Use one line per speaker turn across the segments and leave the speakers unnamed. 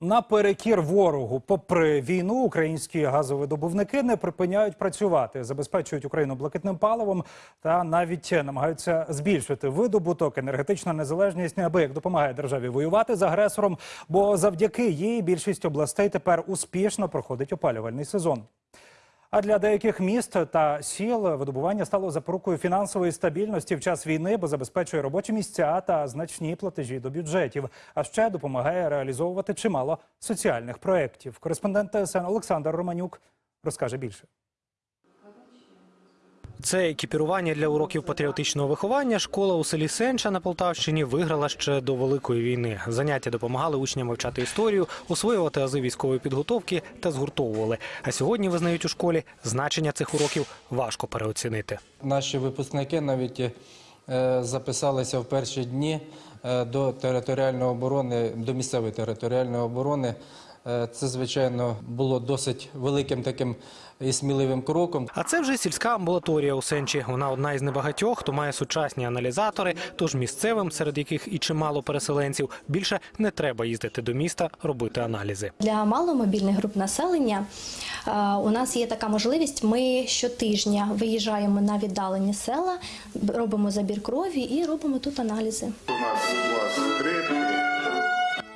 Наперекір ворогу, попри війну, українські газовидобувники не припиняють працювати, забезпечують Україну блакитним паливом та навіть намагаються збільшити видобуток. Енергетична незалежність неабияк допомагає державі воювати з агресором, бо завдяки їй більшість областей тепер успішно проходить опалювальний сезон. А для деяких міст та сіл видобування стало запорукою фінансової стабільності в час війни, бо забезпечує робочі місця та значні платежі до бюджетів. А ще допомагає реалізовувати чимало соціальних проєктів. Кореспондент ТСН Олександр Романюк розкаже більше.
Це екіпірування для уроків патріотичного виховання. Школа у селі Сенча на Полтавщині виграла ще до великої війни. Заняття допомагали учням вивчати історію, освоювати ази військової підготовки та згуртовували. А сьогодні визнають у школі значення цих уроків важко переоцінити.
Наші випускники навіть е, записалися в перші дні е, до територіальної оборони, до місцевої територіальної оборони. Е, Це, звичайно, було досить великим таким і сміливим кроком.
А це вже сільська амбулаторія у Сенчі. Вона одна із небагатьох, хто має сучасні аналізатори. Тож місцевим, серед яких і чимало переселенців, більше не треба їздити до міста робити аналізи.
Для маломобільних груп населення е, у нас є така можливість. Ми щотижня виїжджаємо на віддалені села, робимо забір крові і робимо тут аналізи.
У нас.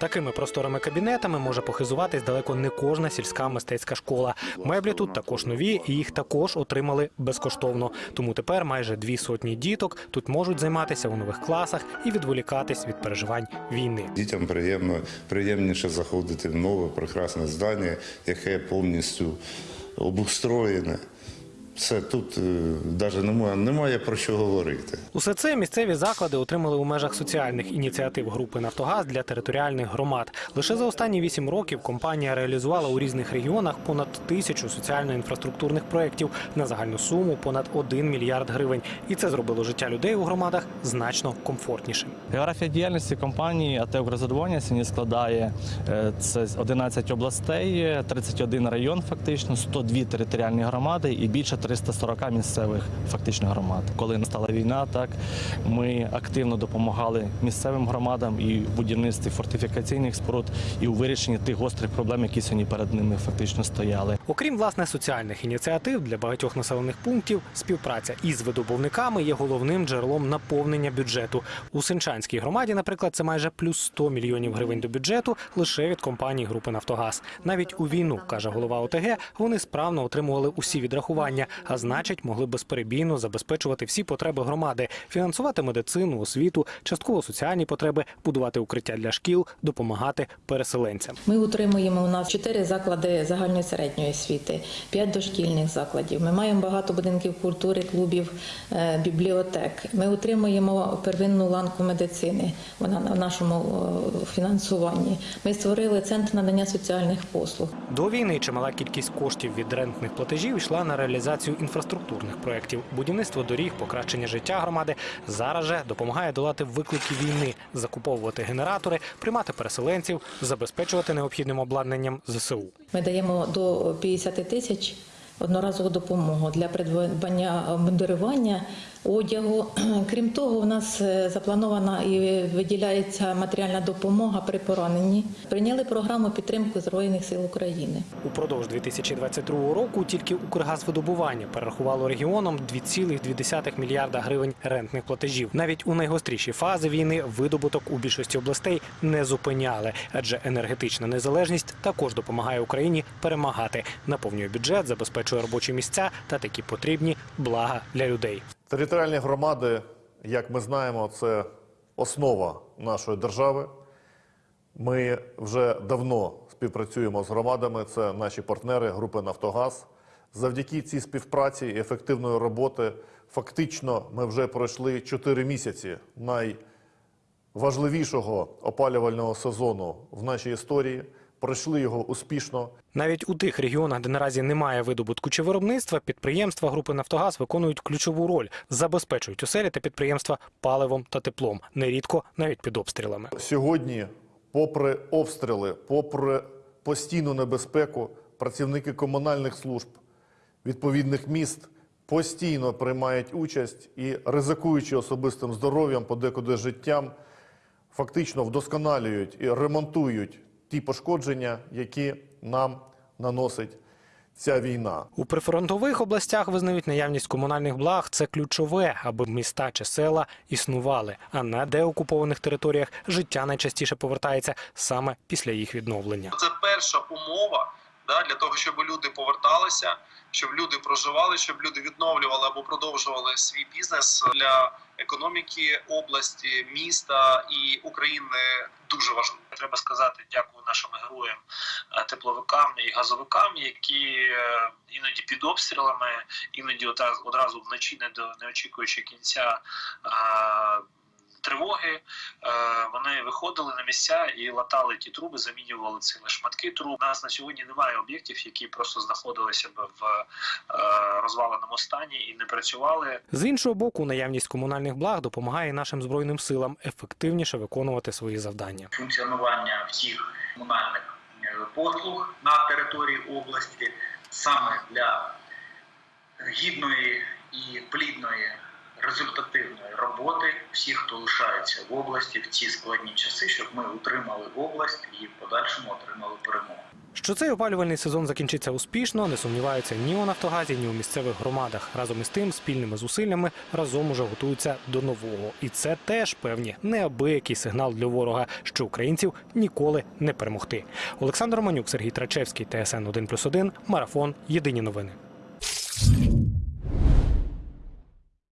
Такими просторими кабінетами може похизуватись далеко не кожна сільська мистецька школа. Меблі тут також нові, і їх також отримали безкоштовно. Тому тепер майже дві сотні діток тут можуть займатися у нових класах і відволікатись від переживань війни.
Дітям приємно, приємніше заходити в нове прекрасне здання, яке повністю обустроєне. Все тут навіть немає, немає про що говорити.
Усе це місцеві заклади отримали у межах соціальних ініціатив групи Нафтогаз для територіальних громад. Лише за останні вісім років компанія реалізувала у різних регіонах понад тисячу соціально-інфраструктурних проєктів на загальну суму понад 1 мільярд гривень. І це зробило життя людей у громадах значно комфортнішим.
Географія діяльності компанії АТ «Укрзадоволення» сьогодні складає е, це 11 областей, 31 район фактично, 102 територіальні громади і більше 340 місцевих фактично громад. Коли настала війна, так ми активно допомагали місцевим громадам і в будівництві фортифікаційних споруд, і у вирішенні тих гострих проблем, які сьогодні перед ними фактично стояли.
Окрім власне соціальних ініціатив для багатьох населених пунктів, співпраця із видобувниками є головним джерелом наповнення бюджету. У Сенчанській громаді, наприклад, це майже плюс 100 мільйонів гривень до бюджету лише від компанії групи Нафтогаз. Навіть у війну, каже голова ОТГ, вони справно отримували усі відрахування, а значить, могли безперебійно забезпечувати всі потреби громади, фінансувати медицину, освіту, частково соціальні потреби, будувати укриття для шкіл, допомагати переселенцям.
Ми утримуємо у нас чотири заклади загальної середньої освіти, п'ять дошкільних закладів. Ми маємо багато будинків культури, клубів, е, бібліотек. Ми утримуємо первинну ланку медицини. Вона на нашому е, фінансуванні. Ми створили центр надання соціальних послуг.
До війни чимала кількість коштів від рентних платежів йшла на реалізацію інфраструктурних проєктів. Будівництво доріг, покращення життя громади зараз же допомагає долати виклики війни, закуповувати генератори, приймати переселенців, забезпечувати необхідним обладнанням ЗСУ.
Ми даємо до 50 тисяч одноразову допомогу для придбання обмундирування, одягу. Крім того, у нас е, запланована і виділяється матеріальна допомога при пораненні. Прийняли програму підтримки Збройних сил України.
Упродовж 2022 року тільки Укргазвидобування перерахувало регіонам 2,2 мільярда гривень рентних платежів. Навіть у найгостріші фази війни видобуток у більшості областей не зупиняли, адже енергетична незалежність також допомагає Україні перемагати, наповнює бюджет, забезпечує робочі місця та такі потрібні блага для людей.
Територіальні громади, як ми знаємо, це основа нашої держави. Ми вже давно співпрацюємо з громадами, це наші партнери групи Нафтогаз. Завдяки цій співпраці і ефективної роботи, фактично, ми вже пройшли 4 місяці найважливішого опалювального сезону в нашій історії. Пройшли його успішно.
Навіть у тих регіонах, де наразі немає видобутку чи виробництва, підприємства групи Нафтогаз виконують ключову роль, забезпечують оселі та підприємства паливом та теплом, нерідко навіть під обстрілами.
Сьогодні, попри обстріли, попри постійну небезпеку, працівники комунальних служб відповідних міст постійно приймають участь і, ризикуючи особистим здоров'ям, подекуди життям, фактично вдосконалюють і ремонтують ті пошкодження, які нам наносить ця війна.
У прифронтових областях визнають наявність комунальних благ це ключове, аби міста чи села існували. А на деокупованих територіях життя найчастіше повертається саме після їх відновлення.
Це перша умова да, для того, щоб люди поверталися, щоб люди проживали, щоб люди відновлювали або продовжували свій бізнес для економіки області, міста і України. Дуже важливо. Треба сказати дякую нашим героям, е, тепловикам і газовикам, які е, іноді під обстрілами, іноді одразу вночі, не до не очікуючи кінця. Тривоги е, вони виходили на місця і латали ті труби, замінювали ці шматки труб. У нас на сьогодні немає об'єктів, які просто знаходилися б в е, розваленому стані і не працювали.
З іншого боку, наявність комунальних благ допомагає нашим збройним силам ефективніше виконувати свої завдання.
функціонування всіх комунальних е, послуг на території області саме для гідної і плідної результативної роботи всіх, хто лишається в області в ці складні часи, щоб ми утримали область і в подальшому отримали перемогу.
Що цей опалювальний сезон закінчиться успішно, не сумніваються ні у Нафтогазі, ні у місцевих громадах. Разом із тим, спільними зусиллями разом уже готуються до нового. І це теж певні неабиякий сигнал для ворога, що українців ніколи не перемогти. Олександр Романюк, Сергій Трачевський, ТСН 1+,1, Марафон. Єдині новини.